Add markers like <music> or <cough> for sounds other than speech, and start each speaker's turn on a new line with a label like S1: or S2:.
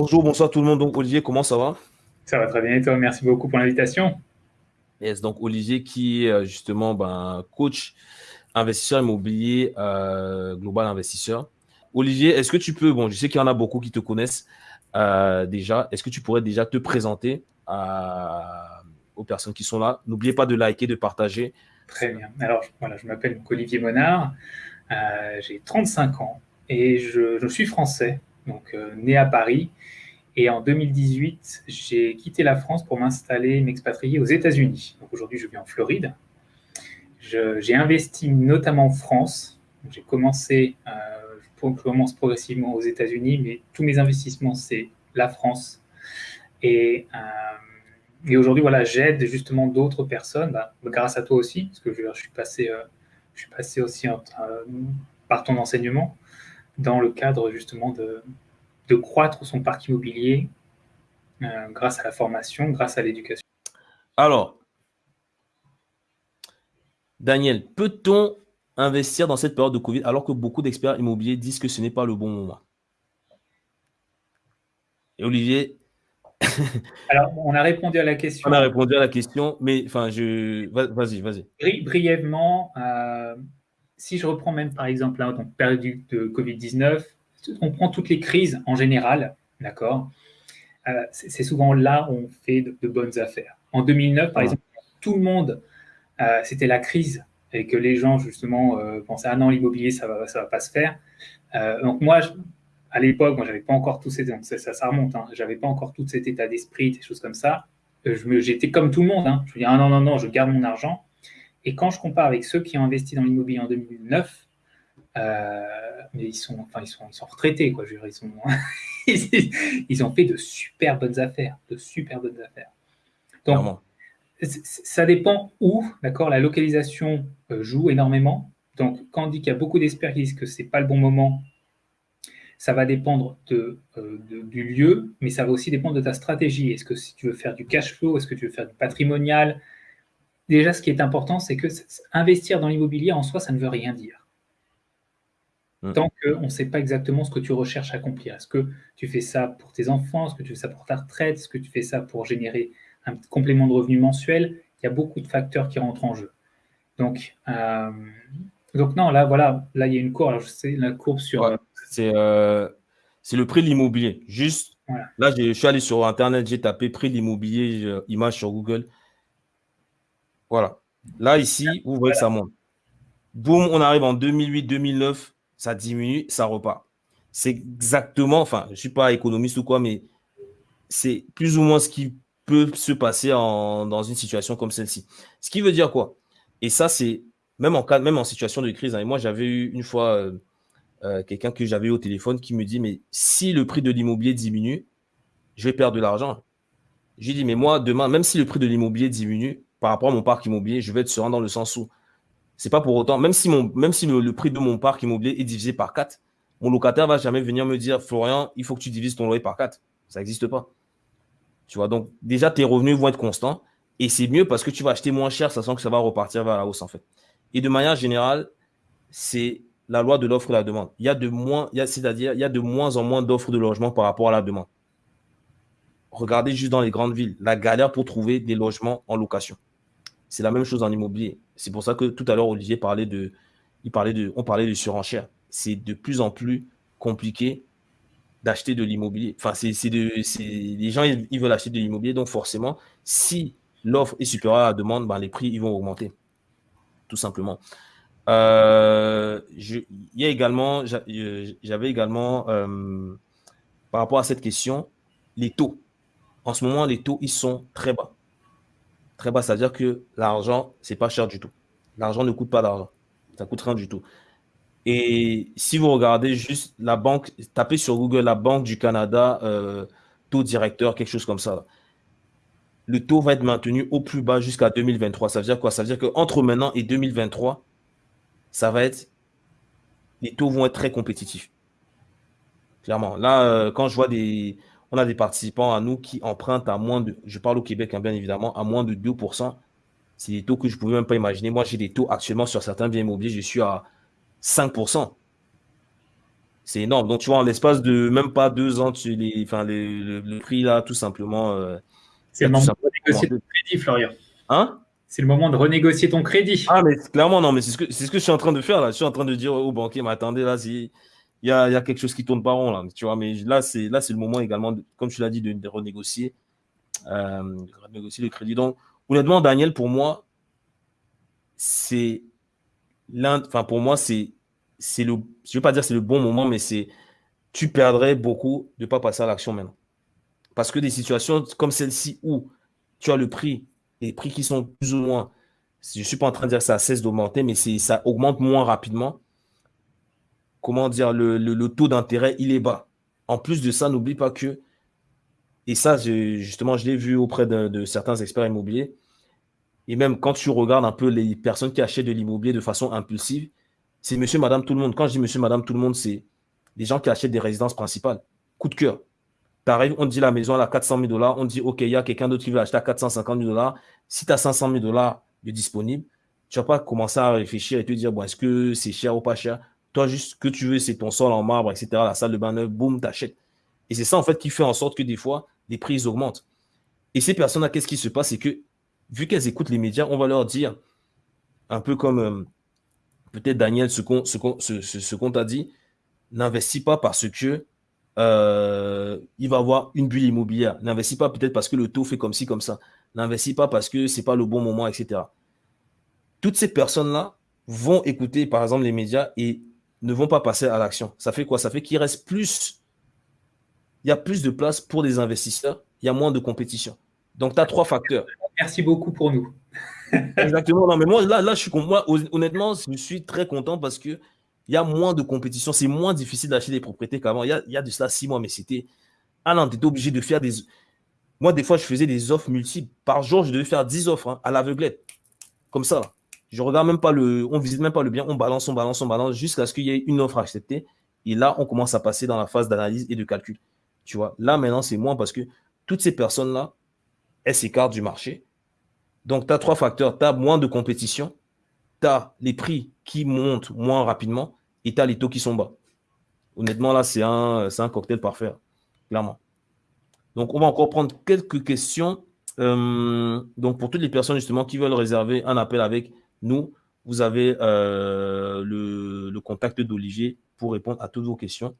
S1: Bonjour, bonsoir tout le monde. Donc, Olivier, comment ça va?
S2: Ça va très bien et toi? Merci beaucoup pour l'invitation.
S1: Yes, donc Olivier qui est euh, justement ben, coach investisseur immobilier euh, global investisseur. Olivier, est-ce que tu peux, bon, je sais qu'il y en a beaucoup qui te connaissent euh, déjà, est-ce que tu pourrais déjà te présenter aux personnes qui sont là? N'oubliez pas de liker, de partager.
S2: Très bien. Alors, voilà, je m'appelle Olivier Monard, j'ai 35 ans et je, je suis français donc euh, né à Paris. Et en 2018, j'ai quitté la France pour m'installer, m'expatrier aux États-Unis. Donc aujourd'hui, je vis en Floride. J'ai investi notamment en France. J'ai commencé, euh, je commence progressivement aux États-Unis, mais tous mes investissements, c'est la France. Et, euh, et aujourd'hui, voilà, j'aide justement d'autres personnes, bah, grâce à toi aussi, parce que je, suis, passé, euh, je suis passé aussi par ton enseignement dans le cadre justement de, de croître son parc immobilier euh, grâce à la formation, grâce à l'éducation.
S1: Alors, Daniel, peut-on investir dans cette période de Covid alors que beaucoup d'experts immobiliers disent que ce n'est pas le bon moment? Et Olivier <laughs>
S2: Alors, on a répondu à la question.
S1: On a répondu à la question, mais enfin, je. Vas-y, vas-y.
S2: brièvement, euh, si je reprends même par exemple la période de Covid-19, on prend toutes les crises en général, d'accord euh, C'est souvent là où on fait de, bonnes affaires. En 2009, par exemple, tout le monde, euh, c'était la crise et que les gens justement euh, pensaient ah non l'immobilier ça va ça va pas se faire. donc moi, à l'époque, moi j'avais pas encore tout ces ça, ça, ça remonte, hein, j'avais pas encore tout cet état d'esprit, des choses comme ça. J'étais comme tout le monde. Hein. Je me dis ah non non non, je garde mon argent. Et quand je compare avec ceux qui ont investi dans l'immobilier en 2009, euh, mais ils sont, enfin, ils sont, ils sont retraités, quoi. Je veux dire, ils, sont, <laughs> ils ont fait de super bonnes affaires, de super bonnes affaires. Donc, ça dépend où, d'accord. La localisation euh, joue énormément. Donc, quand on dit qu'il y a beaucoup d'experts qui disent que c'est pas le bon moment, ça va dépendre de, euh, du lieu, mais ça va aussi dépendre de ta stratégie. Est-ce que si tu veux faire du cash flow, est-ce que tu veux faire du patrimonial? Déjà, ce qui est important, c'est que investir dans l'immobilier en soi, ça ne veut rien dire. Mm. Tant qu'on ne sait pas exactement ce que tu recherches à accomplir. Est-ce que tu fais ça pour tes enfants? Est-ce que tu fais ça pour ta retraite? Est-ce que tu fais ça pour générer un complément de revenu mensuel? Il y a beaucoup de facteurs qui rentrent en jeu. Donc, euh, donc non, là, voilà, là, il y a une courbe. Alors, je sais, la courbe sur. Euh,
S1: euh, c'est le prix de l'immobilier. Juste, là, je suis allé sur Internet, j'ai tapé prix de l'immobilier, image sur Google. Voilà. Là, ici, vous voyez que ça monte. Boum, on arrive en 2008-2009 ça diminue, ça repart. C'est exactement, enfin, je ne suis pas économiste ou quoi, mais c'est plus ou moins ce qui peut se passer dans une situation comme celle-ci. Ce qui veut dire quoi? Et ça, c'est même en cas, même en situation de crise. Hein, et moi, j'avais eu une fois euh, euh, quelqu'un que j'avais eu au téléphone qui me dit, mais si le prix de l'immobilier diminue, je vais perdre de l'argent. J'ai dit, mais moi, demain, même si le prix de l'immobilier diminue par rapport à mon parc immobilier, je vais être serein dans le sens où c'est pas pour autant, même si, le, prix de mon parc immobilier est divisé par 4, mon locataire va jamais venir me dire Florian, il faut que tu divises ton loyer par 4. Ça n'existe pas. Tu vois, donc déjà, tes revenus vont être constants et c'est mieux parce que tu vas acheter moins cher, sachant que ça va repartir vers la hausse en fait. Et de manière générale, c'est la loi de l'offre et de la demande. Il y a de moins, c'est-à-dire, il y a de moins en moins d'offres de logement par rapport à la demande. Regardez juste dans les grandes villes, la galère pour trouver des logements en location. C'est la même chose en immobilier. C'est pour ça que tout à l'heure, Olivier parlait de, il de, on parlait de surenchère. C'est de plus en plus compliqué d'acheter de l'immobilier. Enfin, c'est les gens, ils, veulent acheter de l'immobilier. Donc, forcément, si l'offre est supérieure à la demande, ben, les prix, ils vont augmenter. Tout simplement. Euh, il y a également, j'avais également, euh, par rapport à cette question, les taux. En ce moment, les taux, ils sont très bas très bas, c'est-à-dire que l'argent, c'est pas cher du tout. L'argent ne coûte pas d'argent. Ça coûte rien du tout. Et si vous regardez juste la banque, tapez sur Google la Banque du Canada, euh, taux directeur, quelque chose comme ça. Le taux va être maintenu au plus bas jusqu'à 2023. Ça veut dire quoi? Ça veut dire qu'entre maintenant et 2023, ça va être. Les taux vont être très compétitifs. Clairement. Là, euh, quand je vois des on a des participants à nous qui empruntent à moins de, je parle au Québec hein, bien évidemment, à moins de 2%. C'est des taux que je ne pouvais même pas imaginer. Moi, j'ai des taux actuellement sur certains biens immobiliers, je suis à 5%. c'est énorme. Donc, tu vois, en l'espace de même pas deux ans, tu les, enfin, le, prix, là, tout simplement. Euh,
S2: c'est le moment de renégocier ton crédit, Florian.
S1: Hein?
S2: C'est le moment de renégocier ton crédit.
S1: Ah, mais clairement, non, mais c'est ce, que, ce que je suis en train de faire, là. Je suis en train de dire au banquier, mais attendez, là, il y a, quelque chose qui tourne pas rond, là. Tu vois, mais là, c'est le moment également, comme tu l'as dit, de, renégocier, euh, renégocier le crédit. Donc, honnêtement, Daniel, pour moi, c'est l'un, enfin, pour moi, c'est c'est le, je veux pas dire c'est le bon moment, mais c'est, tu perdrais beaucoup de pas passer à l'action maintenant. Parce que des situations comme celle-ci où tu as le prix, les prix qui sont plus ou moins, je suis pas en train de dire que ça cesse d'augmenter, mais ça augmente moins rapidement. Comment dire, le, taux d'intérêt, il est bas. En plus de ça, n'oublie pas que, et ça, justement, je l'ai vu auprès de certains experts immobiliers, et même quand tu regardes un peu les personnes qui achètent de l'immobilier de façon impulsive, c'est monsieur, madame, tout le monde. Quand je dis monsieur, madame, tout le monde, c'est des gens qui achètent des résidences principales. Coup de cœur. Tu on dit la maison à 400 000 dollars, on dit, OK, il y a quelqu'un d'autre qui veut acheter à 450 000 dollars. Si tu as 500 000 dollars de disponible, tu ne vas pas commencer à réfléchir et te dire, bon, est-ce que c'est cher ou pas cher? Toi, juste ce que tu veux, c'est ton sol en marbre, etc., la salle de bain neuve, boum, achètes. Et c'est ça, en fait, qui fait en sorte que des fois, les prix augmentent. Et ces personnes-là, qu'est-ce qui se passe? C'est que, vu qu'elles écoutent les médias, on va leur dire, un peu comme euh, peut-être Daniel, ce qu'on ce, t'a dit, n'investis pas parce que euh, il va avoir une bulle immobilière. N'investis pas peut-être parce que le taux fait comme ci, comme ça. N'investis pas parce que ce n'est pas le bon moment, etc. Toutes ces personnes-là vont écouter, par exemple, les médias et ne vont pas passer à l'action. Ça fait quoi? Ça fait qu'il reste plus, il y a plus de place pour des investisseurs, il y a moins de compétition. Donc, tu as trois facteurs.
S2: Merci beaucoup pour nous. <laughs>
S1: Exactement. Non, mais moi, là, là je suis, moi, honnêtement, je suis très content parce qu'il y a moins de compétition. C'est moins difficile d'acheter des propriétés qu'avant. Il y a, il y a de cela six mois, mais c'était. Ah non, tu étais obligé de faire des. Moi, des fois, je faisais des offres multiples. Par jour, je devais faire 10 offres hein, à l'aveuglette. Comme ça. Je regarde même pas le. On visite même pas le bien. On balance, on balance, on balance jusqu'à ce qu'il y ait une offre acceptée. Et là, on commence à passer dans la phase d'analyse et de calcul. Tu vois, là, maintenant, c'est moins parce que toutes ces personnes-là, elles s'écartent du marché donc, tu as trois facteurs. Tu as moins de compétition, tu as les prix qui montent moins rapidement et tu as les taux qui sont bas. Honnêtement, là, c'est un, un cocktail parfait, clairement. Donc, on va encore prendre quelques questions. Euh, donc, pour toutes les personnes justement qui veulent réserver un appel avec nous, vous avez euh, le, le contact d'Olivier pour répondre à toutes vos questions.